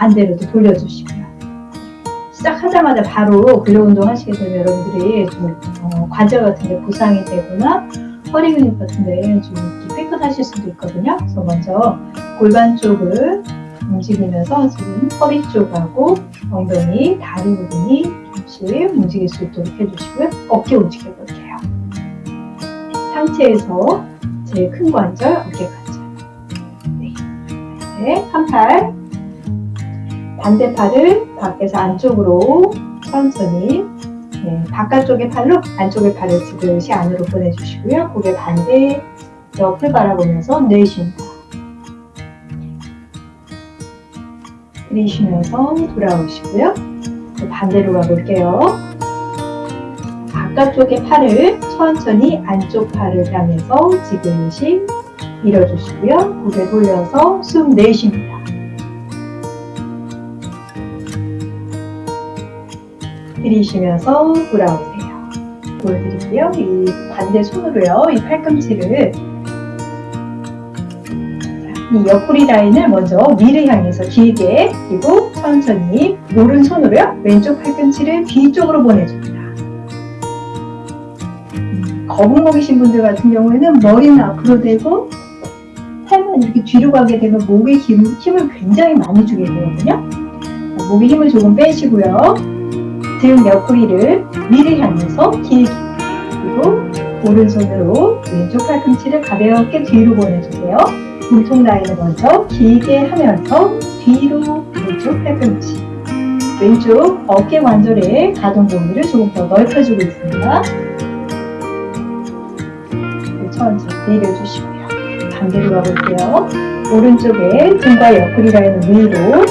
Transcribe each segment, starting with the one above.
반대로도 돌려주시고요. 시작하자마자 바로 근력 운동 하시게 되면 여러분들이 좀 어, 관절 같은 데 부상이 되거나 허리 근육 같은 데좀 삐끗하실 수도 있거든요. 그래서 먼저 골반 쪽을 움직이면서 지금 허리 쪽하고 엉덩이, 다리 부분이 조금씩 움직일 수 있도록 해주시고요. 어깨 움직여 볼게요. 상체에서 제일 큰 관절, 어깨 관절. 네. 네. 한 팔. 반대 팔을 밖에서 안쪽으로 천천히 네, 바깥쪽의 팔로 안쪽의 팔을 지그시 안으로 보내주시고요. 고개 반대 옆을 바라보면서 내쉽니다. 들이쉬면서 돌아오시고요. 반대로 가볼게요. 바깥쪽의 팔을 천천히 안쪽 팔을 향해서 지그시 밀어주시고요. 고개 돌려서 숨 내쉽니다. 들이쉬면서 돌아오세요. 보여드릴게요. 이 반대 손으로요. 이 팔꿈치를 이 옆구리 라인을 먼저 위를 향해서 길게 그리고 천천히 오른손으로요. 왼쪽 팔꿈치를 뒤쪽으로 보내줍니다. 음, 거북목이신 분들 같은 경우에는 머리는 앞으로 대고 팔만 이렇게 뒤로 가게 되면 목에 힘, 힘을 굉장히 많이 주게 되거든요. 목에 힘을 조금 빼시고요. 등 옆구리를 위를 향해서 길게 그리고 오른손으로 왼쪽 팔꿈치를 가볍게 뒤로 보내주세요. 몸통 라인을 먼저 길게 하면서 뒤로 왼쪽 팔꿈치 왼쪽 어깨 관절의 가동 범위를 조금 더 넓혀주고 있습니다. 천천히 내려주시고요. 반대로 가볼게요. 오른쪽에 등과 옆구리 라인을 위로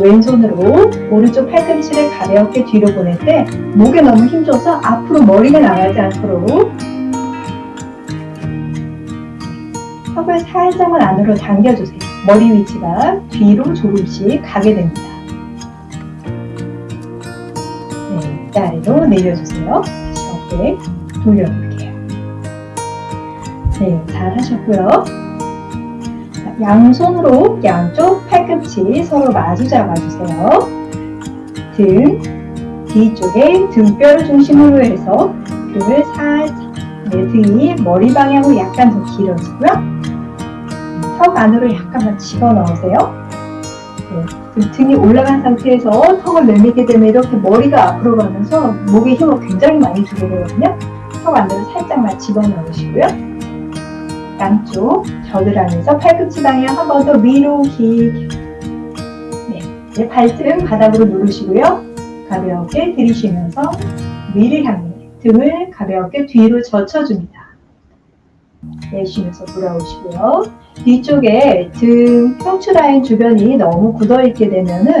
왼손으로 오른쪽 팔꿈치를 가볍게 뒤로 보낼 때 목에 너무 힘줘서 앞으로 머리가 나가지 않도록 턱을 살짝만 안으로 당겨주세요. 머리 위치가 뒤로 조금씩 가게 됩니다. 네, 아래로 내려주세요. 다시 어깨 돌려볼게요. 네, 잘 하셨고요. 양손으로 양쪽 팔꿈치 서로 마주 잡아주세요. 등 뒤쪽에 등뼈를 중심으로 해서 등을 살짝 네, 등이 머리 방향으로 약간 더 길어지고요. 턱 안으로 약간만 집어넣으세요. 네, 등이 올라간 상태에서 턱을 내밀게 되면 이렇게 머리가 앞으로 가면서 목에 힘을 굉장히 많이 주게 되거든요. 턱 안으로 살짝만 집어넣으시고요. 양쪽 겨드랑이에서 팔꿈치 방향 한 번 더 위로 길게 네, 이제 발등 바닥으로 누르시고요. 가볍게 들이쉬면서 위를 향해 등을 가볍게 뒤로 젖혀줍니다. 내쉬면서 돌아오시고요. 뒤쪽에 등 흉추 라인 주변이 너무 굳어있게 되면 은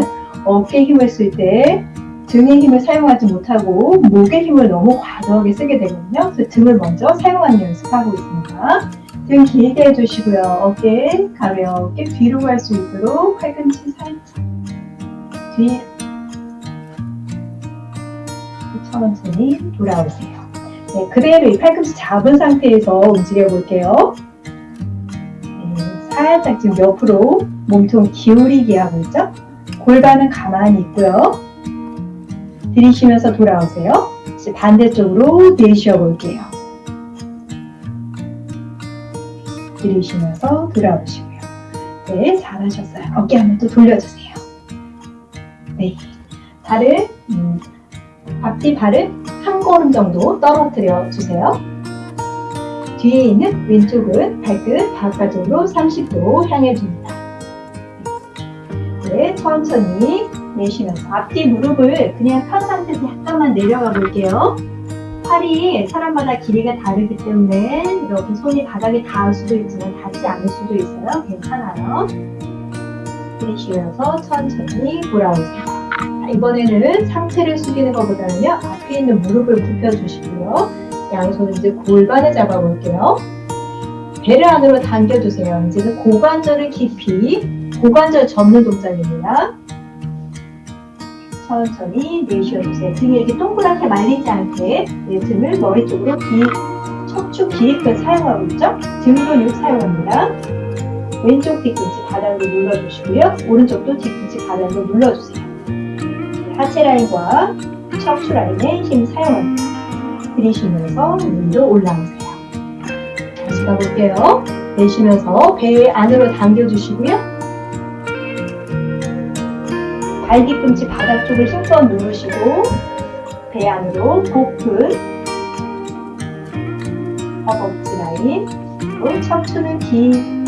어깨 힘을 쓸 때 등의 힘을 사용하지 못하고 목의 힘을 너무 과도하게 쓰게 되거든요. 그래서 등을 먼저 사용하는 연습하고 있습니다. 등 길게 해주시고요. 어깨 가볍게 뒤로 갈 수 있도록 팔꿈치 살짝 뒤로 천천히 돌아오세요. 네, 그대로 이 팔꿈치 잡은 상태에서 움직여 볼게요. 네, 살짝 지금 옆으로 몸통 기울이게 하고 있죠? 골반은 가만히 있고요. 들이쉬면서 돌아오세요. 반대쪽으로 내쉬어 볼게요. 들이쉬면서 돌아오시고요. 네, 잘하셨어요. 어깨 한번 또 돌려주세요. 네, 발을 음, 앞뒤 발을 한 걸음 정도 떨어뜨려 주세요. 뒤에 있는 왼쪽은 발끝 바깥쪽으로 30도 향해 줍니다. 네, 천천히 내쉬면서 앞뒤 무릎을 그냥 편 상태에서 약간만 내려가 볼게요. 팔이 사람마다 길이가 다르기 때문에 이렇게 손이 바닥에 닿을 수도 있지만 닿지 않을 수도 있어요. 괜찮아요. 내쉬면서 천천히 돌아오세요. 이번에는 상체를 숙이는 것보다는요. 앞에 있는 무릎을 굽혀주시고요. 양손을 이제 골반을 잡아볼게요. 배를 안으로 당겨주세요. 이제는 고관절을 깊이 고관절 접는 동작입니다. 천천히 내쉬어주세요. 등이 이렇게 동그랗게 말리지 않게 내 등을 머리 쪽으로 기, 척추 기입근 사용하고 있죠? 등 근육 사용합니다. 왼쪽 뒤꿈치 바닥으로 눌러주시고요. 오른쪽도 뒤꿈치 바닥으로 눌러주세요. 하체 라인과 척추 라인에 힘 사용합니다. 들이쉬면서 위로 올라오세요. 다시 가볼게요. 내쉬면서 배 안으로 당겨주시고요. 발 뒤꿈치 바닥 쪽을 힘껏 누르시고 배 안으로 복근 허벅지 라인 그리고 척추는 긴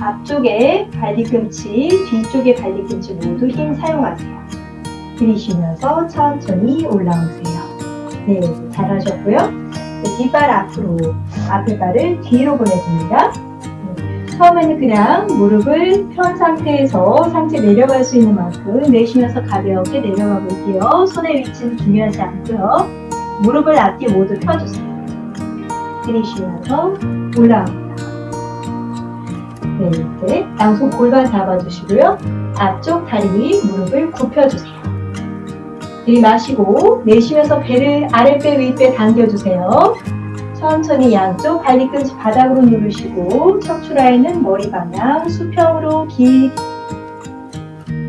앞쪽에 발뒤꿈치, 뒤쪽에 발뒤꿈치 모두 힘 사용하세요. 들이쉬면서 천천히 올라오세요. 네, 잘하셨고요. 네, 뒷발 앞으로, 앞에 발을 뒤로 보내줍니다. 네, 처음에는 그냥 무릎을 편 상태에서 상체 내려갈 수 있는 만큼 내쉬면서 가볍게 내려가 볼게요. 손의 위치는 중요하지 않고요. 무릎을 앞뒤 모두 펴주세요. 들이쉬면서 올라옵니다. 네, 이렇게 양손 골반 잡아주시고요. 앞쪽 다리 무릎을 굽혀주세요. 들이마시고 내쉬면서 배를 아랫배 윗배 당겨주세요. 천천히 양쪽 발뒤꿈치 바닥으로 누르시고 척추 라인은 머리 방향 수평으로 길게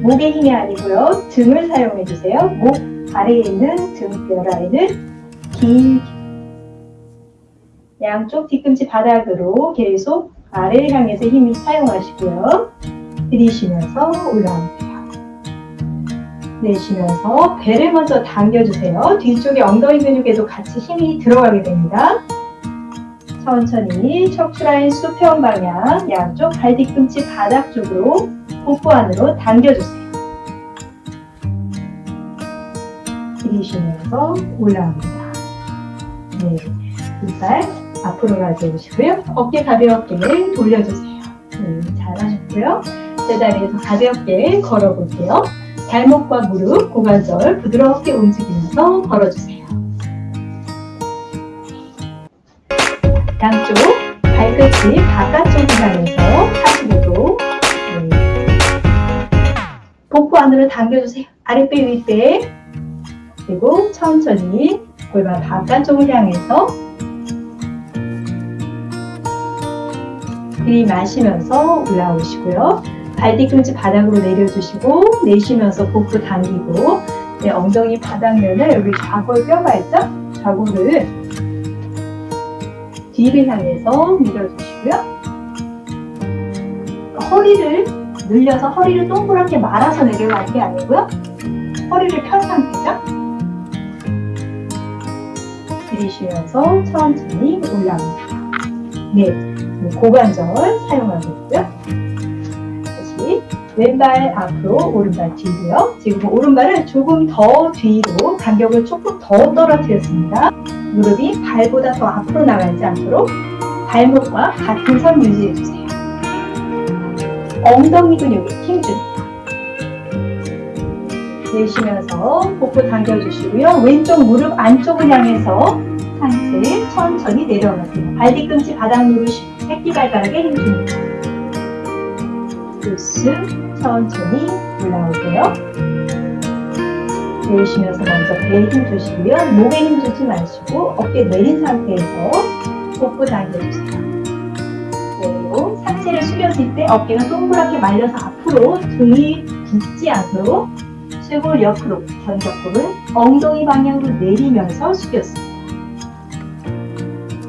목의 힘이 아니고요. 등을 사용해 주세요. 목 아래에 있는 등뼈 라인을 길게 양쪽 뒤꿈치 바닥으로 계속 아래를 향해서 힘을 사용하시고요. 들이쉬면서 올라오세요. 내쉬면서 배를 먼저 당겨주세요. 뒤쪽에 엉덩이 근육에도 같이 힘이 들어가게 됩니다. 천천히 척추라인 수평 방향 양쪽 발 뒤꿈치 바닥 쪽으로 복부 안으로 당겨주세요. 들이쉬면서 올라옵니다. 네, 이발 앞으로 가져오시고요. 어깨 가볍게 돌려주세요. 네, 잘하셨고요. 제자리에서 가볍게 걸어볼게요. 발목과 무릎, 고관절 부드럽게 움직이면서 걸어주세요. 양쪽 발끝이 바깥쪽으로 가면서 45도 네. 복부 안으로 당겨주세요. 아랫배 윗배 그리고 천천히 골반 바깥쪽을 향해서 들이마시면서 올라오시고요. 발 뒤꿈치 바닥으로 내려주시고 내쉬면서 복부 당기고 네, 엉덩이 바닥면을 여기 좌골 뼈가 있죠? 좌골을 뒤를 향해서 밀어주시고요. 허리를 늘려서 허리를 동그랗게 말아서 내려가는 게 아니고요. 허리를 편 상태죠. 들이쉬면서 천천히 올라옵니다. 네. 고관절 사용하겠고요. 왼발 앞으로 오른발 뒤로요. 지금 오른발을 조금 더 뒤로 간격을 조금 더 떨어뜨렸습니다. 무릎이 발보다 더 앞으로 나가지 않도록 발목과 같은 선 유지해주세요. 엉덩이 근육에 힘줍니다. 내쉬면서 복부 당겨주시고요. 왼쪽 무릎 안쪽을 향해서 상체 천천히 내려가세요. 발 뒤꿈치 바닥 누르시고 새끼발가락에 힘줍니다. 으쓱 천천히 올라오세요. 내쉬면서 먼저 배에 힘 주시고요. 목에 힘 주지 마시고 어깨 내린 상태에서 복부 당겨주세요. 그리고 상체를 숙였을 때 어깨가 동그랗게 말려서 앞으로 등이 붓지 않도록 쇄골 옆으로 견적골은 엉덩이 방향으로 내리면서 숙였습니다.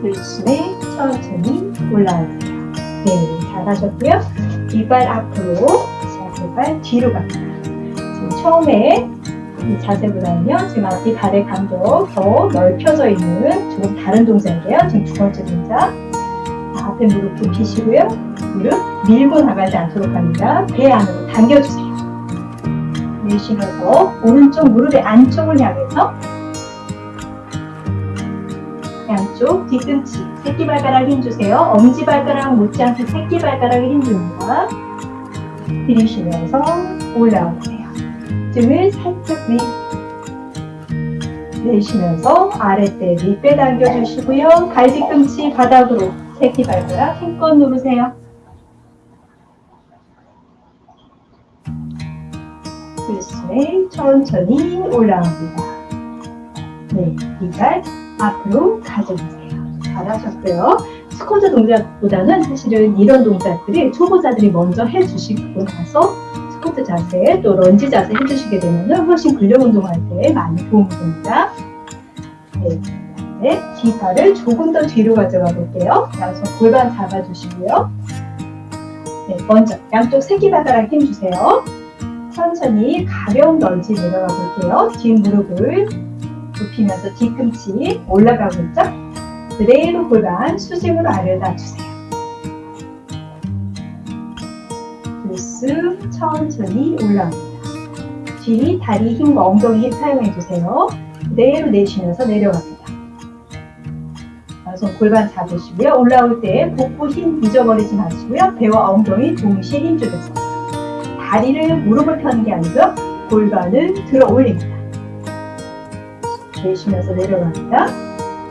들숨에 천천히 올라오세요. 네, 잘하셨고요. 이발 앞으로, 자세발 뒤로 갑니다. 지금 처음에 이 자세보다는요, 지금 이 발의 간격 더 넓혀져 있는 조금 다른 동작이에요. 지금 두 번째 동작. 앞에 무릎 굽히시고요. 무릎 밀고 나가지 않도록 합니다. 배 안으로 당겨주세요. 내쉬면서 오른쪽 무릎의 안쪽을 향해서 양쪽 뒤꿈치 새끼발가락 힘주세요. 엄지발가락 못지않게 새끼발가락에 힘줍니다. 들이쉬면서 올라오세요. 등을 살짝 위 내쉬면서 아랫배 밑배 당겨주시고요. 발 뒤꿈치 바닥으로 새끼발가락 힘껏 누르세요. 들숨에 천천히 올라옵니다. 네, 이발 앞으로 가져보세요. 잘하셨고요. 스쿼트 동작보다는 사실은 이런 동작들이 초보자들이 먼저 해주시고 나서 스쿼트 자세 또 런지 자세 해주시게 되면 훨씬 근력 운동할 때 많이 도움이 됩니다. 네, 네, 뒷발을 조금 더 뒤로 가져가 볼게요. 양손 골반 잡아주시고요. 네, 먼저 양쪽 새끼발가락 힘주세요. 천천히 가벼운 런지 내려가 볼게요. 뒷무릎을 굽히면서 뒤꿈치 올라가고 있죠? 그대로 골반 수직으로 아래로 놔주세요. 들숨 천천히 올라옵니다. 뒤 다리 힘과 엉덩이 힘 사용해 주세요. 그대로 내쉬면서 내려갑니다. 손 골반 잡으시고요. 올라올 때 복부 힘 잊어버리지 마시고요. 배와 엉덩이 동시에 힘 주겠습니다. 다리를 무릎을 펴는 게 아니고요. 골반을 들어 올립니다. 내쉬면서 내려갑니다.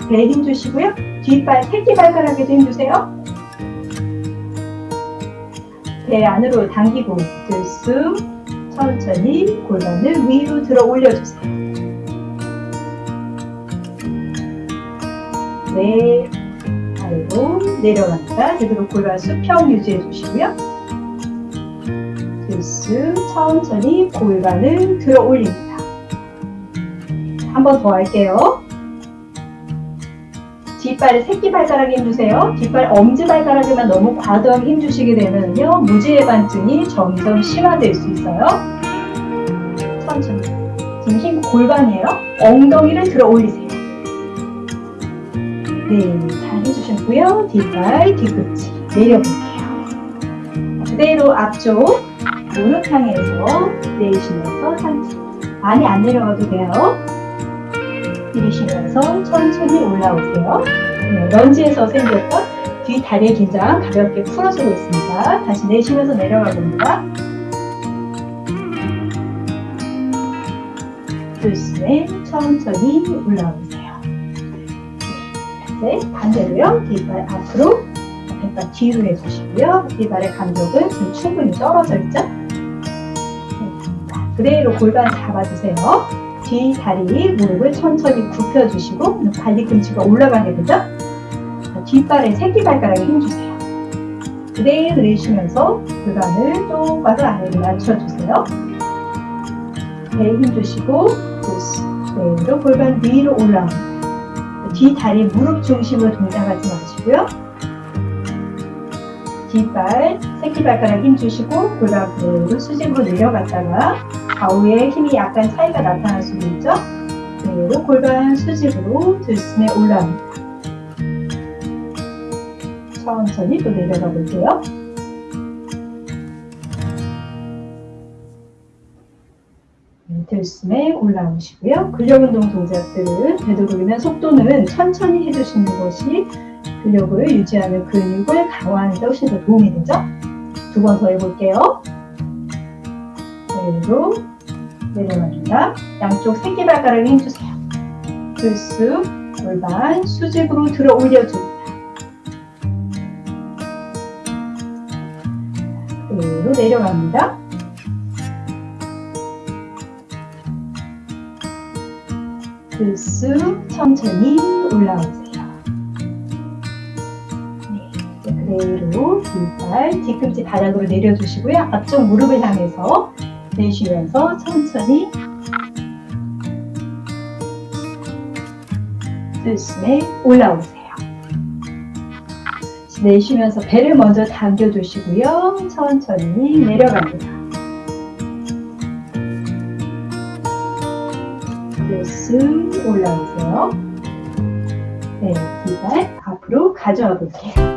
배에 힘 주시고요. 뒷발 새끼발가락에 도 힘 주세요. 배 안으로 당기고 들숨 천천히 골반을 위로 들어 올려주세요. 네, 아래로 내려갑니다. 제대로 골반 수평 유지해 주시고요. 들숨 천천히 골반을 들어 올립니다. 한 번 더 할게요. 뒷발에 새끼발가락에 힘주세요. 뒷발 엄지발가락에만 너무 과도하게 힘주시게 되면요. 무지해반증이 점점 심화될 수 있어요. 천천히. 지금 힘 골반이에요. 엉덩이를 들어 올리세요. 네, 잘 해주셨고요. 뒷발, 뒤꿈치 내려볼게요. 그대로 앞쪽 무릎 향해서 내쉬면서 상체 많이 안 내려가도 돼요. 들이쉬면서 천천히 올라오세요. 네, 런지에서 생겼던 뒤 다리의 긴장 가볍게 풀어주고 있습니다. 다시 내쉬면서 내려가 봅니다. 들숨에 천천히 올라오세요. 네, 반대로요. 뒷발 앞으로, 뒷발 뒤로 해주시고요. 뒷발의 간격은 지금 충분히 떨어져 있죠? 네, 그대로 골반 잡아주세요. 뒤 다리 무릎을 천천히 굽혀주시고 발뒤꿈치가 올라가게 되죠? 뒷발에 새끼발가락에 힘주세요. 그대로 내쉬면서 골반을 똑바로 아래로 낮춰주세요. 배에 힘주시고 그대로 골반 위로 올라옵니다. 뒤 다리 무릎 중심으로 동작하지 마시고요. 뒷발, 새끼발가락 힘주시고 골반 그대로 수직으로 내려갔다가 좌우에 힘이 약간 차이가 나타날 수도 있죠. 그대로 골반 수직으로 들숨에 올라옵니다. 천천히 또 내려가 볼게요. 네, 들숨에 올라오시고요. 근력운동 동작들은 되도록이면 속도는 천천히 해주시는 것이 근력을 유지하는 근육을 강화하는 데 훨씬 더 도움이 되죠. 두 번 더 해볼게요. 그대로 내려갑니다. 양쪽 새끼발가락에 힘주세요. 들숨, 골반 수직으로 들어 올려줍니다. 그대로 내려갑니다. 들숨 천천히 올라오세요. 네, 그대로 뒷발 뒤꿈치 바닥으로 내려주시고요. 앞쪽 무릎을 향해서 내쉬면서 천천히 들숨에 올라오세요. 내쉬면서 배를 먼저 당겨주시고요. 천천히 내려갑니다. 들숨 올라오세요. 네, 뒷발 앞으로 가져와 볼게요.